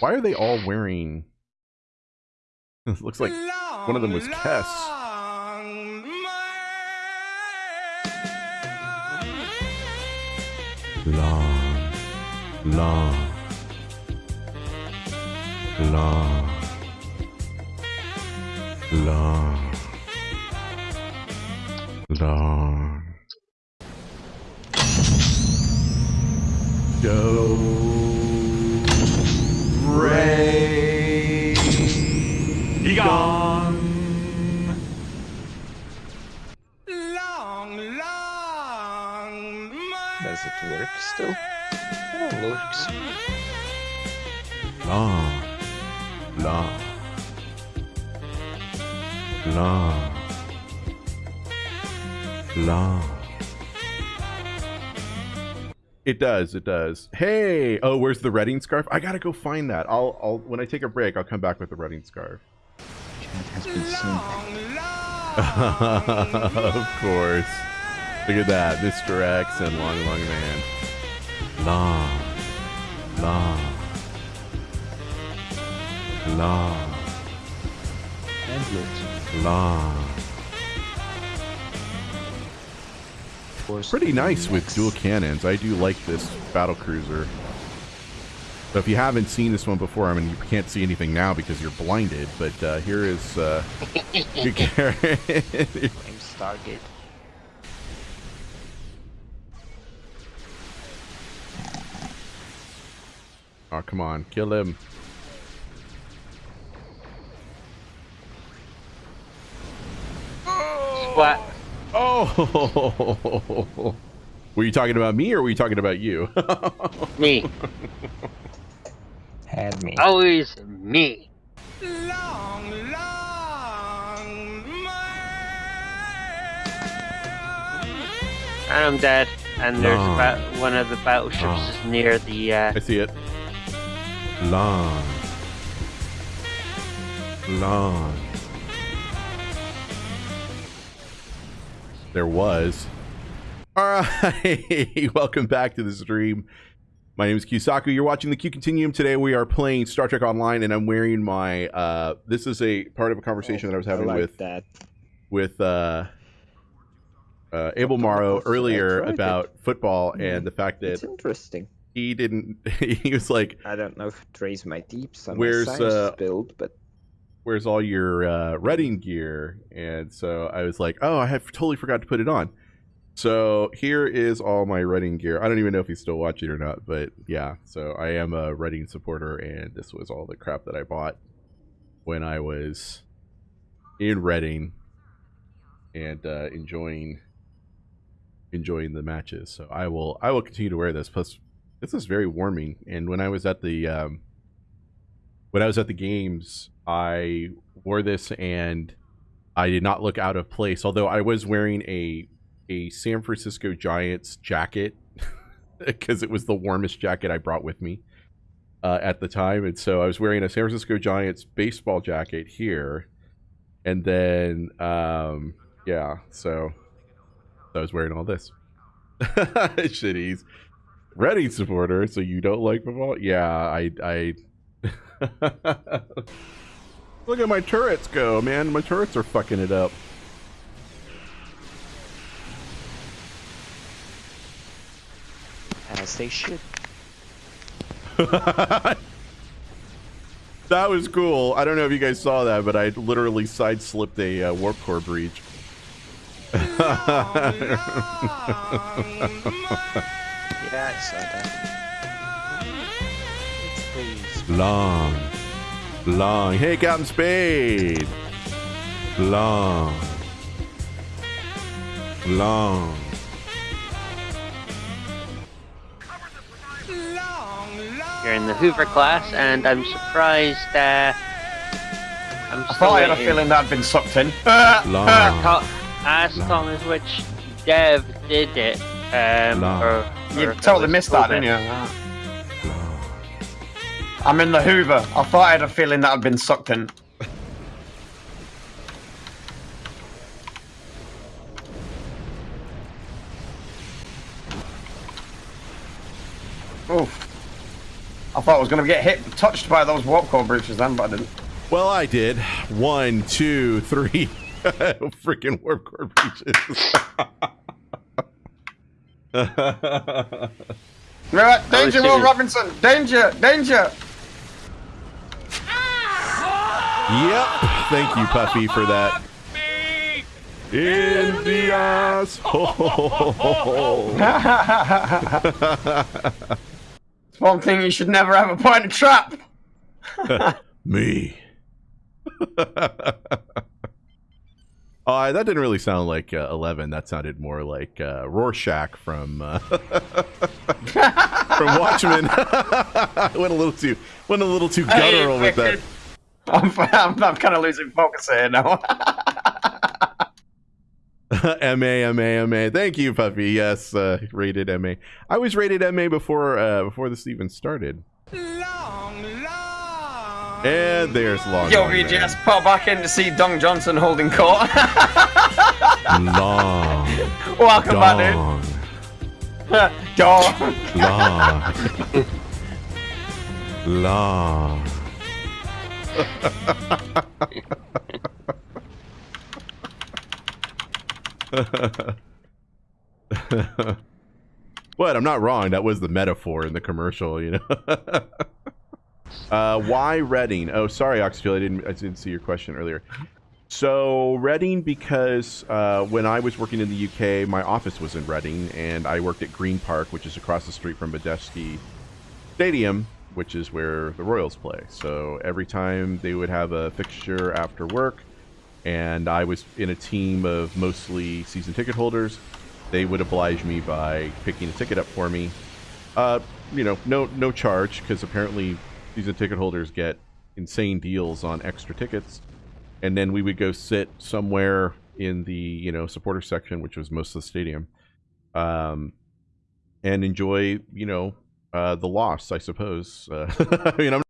Why are they all wearing? It looks like one of them was Kess. Long, long, long, long, long. Go, still? Oh, it works. Long, long, long, long. It does. It does. Hey, oh, where's the Reading scarf? I gotta go find that. I'll, I'll when I take a break, I'll come back with the Reading scarf. Chat has been seen. of course. Look at that, Mr. X and Long Long Man. Long, long, And long. loot. Pretty nice with dual cannons. I do like this battle cruiser. So if you haven't seen this one before, I mean, you can't see anything now because you're blinded. But uh, here is uh, I'm Stargate. Oh, come on, kill him. What? Oh, were you talking about me or were you talking about you? Me. Had me. Always me. Long long me And I'm dead. And there's No. about one of the battleships No. is near the. Uh, I see it. Long. Long. There was. All right. Welcome back to the stream. My name is Kusaku. You're watching the Q Continuum. Today we are playing Star Trek Online, and I'm wearing my. Uh, this is a part of a conversation that I was having Oh, like with that. with uh, uh, Abel Morrow? I earlier tried it. about football Hmm. and the fact that It's interesting. He didn't. He was like, I don't know if raised my deeps on Where's, uh, build, but where's all your uh, Reading gear? And so I was like, oh, I have totally forgot to put it on. So here is all my Reading gear. I don't even know if he's still watching or not, but yeah. So I am a Reading supporter, and this was all the crap that I bought when I was in Reading and uh, enjoying enjoying the matches. So I will I will continue to wear this. Plus, this is very warming. And when I was at the um, when I was at the games, I wore this and I did not look out of place. Although I was wearing a a San Francisco Giants jacket because it was the warmest jacket I brought with me uh, at the time, and so I was wearing a San Francisco Giants baseball jacket here, and then um, yeah, so I was wearing all this. Shitties. Reading supporter, so you don't like football? Yeah, I I Look at my turrets go, man. My turrets are fucking it up. as they should. that was cool. I don't know if you guys saw that, but I literally side slipped a uh, warp core breach. Yeah, I saw that. It's please. Long, long. Hey, Captain Spade. Long, long. you're in the Hoover class, and I'm surprised. Uh, I'm I thought I had a feeling that had been sucked in. Long. To- ask Long. Thomas which dev did it. Um, Long. or, or you totally missed that, didn't you? Uh, I'm in the Hoover. I thought I had a feeling that I'd been sucked in. Oof. I thought I was going to get hit, touched by those warp core breaches then, but I didn't. Well, I did. One, two, three. Freaking warp core breaches. Right, danger, Will. Robinson! Danger! Danger! Yep. Thank you, Puffy, for that. In the asshole. It's one thing you should never have ever point a trap. Me. Oh, that didn't really sound like uh, Eleven. That sounded more like uh, Rorschach from uh, from Watchmen. went a little too went a little too guttural with that. I'm, I'm, I'm kind of losing focus here now. M A M A M A. Thank you, Puffy. Yes, uh, rated M A. I was rated M A before uh, before this even started. And there's long. Yo, Long VGS, Man. pop back in to see Dong Johnson holding court. Long. Welcome back, Dong. dude. Dong. Long. Long. what? I'm not wrong. That was the metaphor in the commercial, you know. Uh, why Reading? Oh, sorry, Oxfield. I didn't. I didn't see your question earlier. So Reading, because uh, when I was working in the UK, my office was in Reading, and I worked at Green Park, which is across the street from Madejski Stadium, which is where the Royals play. So every time they would have a fixture after work, and I was in a team of mostly season ticket holders, they would oblige me by picking a ticket up for me. Uh, you know, no no charge because apparently season ticket holders get insane deals on extra tickets and then we would go sit somewhere in the you know supporter section, which was most of the stadium, um, and enjoy you know uh, the loss, I suppose. Uh, I mean, I'm